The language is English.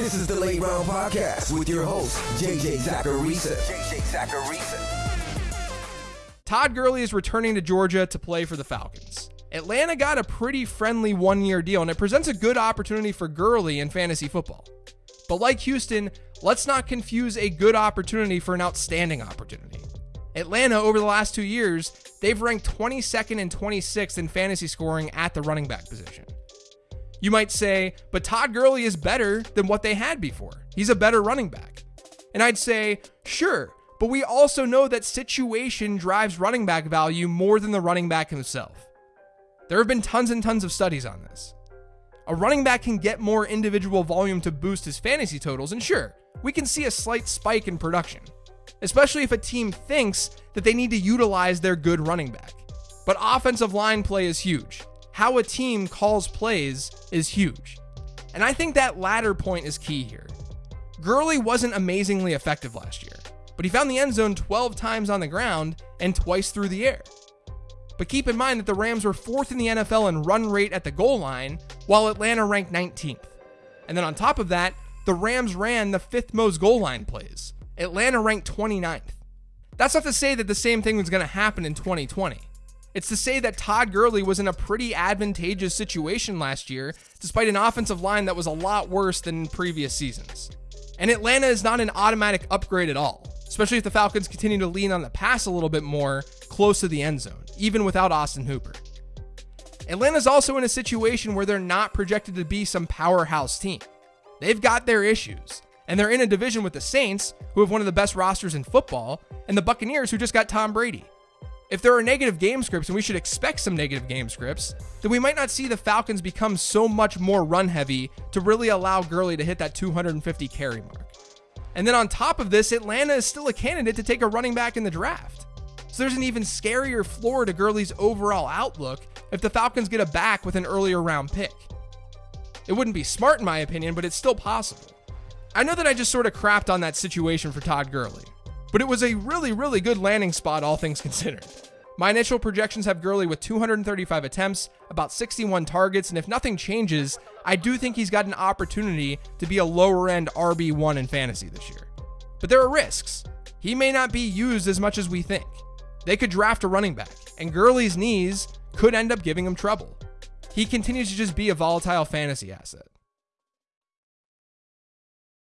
This is the Late Round Podcast with your host, JJ Zachariason. JJ Zachariason. Todd Gurley is returning to Georgia to play for the Falcons. Atlanta got a pretty friendly one year deal, and it presents a good opportunity for Gurley in fantasy football. But like Houston, let's not confuse a good opportunity for an outstanding opportunity. Atlanta, over the last two years, they've ranked 22nd and 26th in fantasy scoring at the running back position. You might say, but Todd Gurley is better than what they had before. He's a better running back. And I'd say, sure, but we also know that situation drives running back value more than the running back himself. There have been tons and tons of studies on this. A running back can get more individual volume to boost his fantasy totals, and sure, we can see a slight spike in production, especially if a team thinks that they need to utilize their good running back. But offensive line play is huge. How a team calls plays is huge. And I think that latter point is key here. Gurley wasn't amazingly effective last year, but he found the end zone 12 times on the ground and twice through the air. But keep in mind that the Rams were fourth in the NFL in run rate at the goal line, while Atlanta ranked 19th. And then on top of that, the Rams ran the fifth most goal line plays. Atlanta ranked 29th. That's not to say that the same thing was going to happen in 2020. It's to say that Todd Gurley was in a pretty advantageous situation last year, despite an offensive line that was a lot worse than previous seasons. And Atlanta is not an automatic upgrade at all, especially if the Falcons continue to lean on the pass a little bit more close to the end zone even without Austin Hooper. Atlanta's also in a situation where they're not projected to be some powerhouse team. They've got their issues, and they're in a division with the Saints, who have one of the best rosters in football, and the Buccaneers, who just got Tom Brady. If there are negative game scripts, and we should expect some negative game scripts, then we might not see the Falcons become so much more run heavy to really allow Gurley to hit that 250 carry mark. And then on top of this, Atlanta is still a candidate to take a running back in the draft. So there's an even scarier floor to Gurley's overall outlook if the Falcons get a back with an earlier round pick. It wouldn't be smart in my opinion, but it's still possible. I know that I just sort of crapped on that situation for Todd Gurley, but it was a really, really good landing spot, all things considered. My initial projections have Gurley with 235 attempts, about 61 targets, and if nothing changes, I do think he's got an opportunity to be a lower end RB1 in fantasy this year. But there are risks. He may not be used as much as we think. They could draft a running back, and Gurley's knees could end up giving him trouble. He continues to just be a volatile fantasy asset.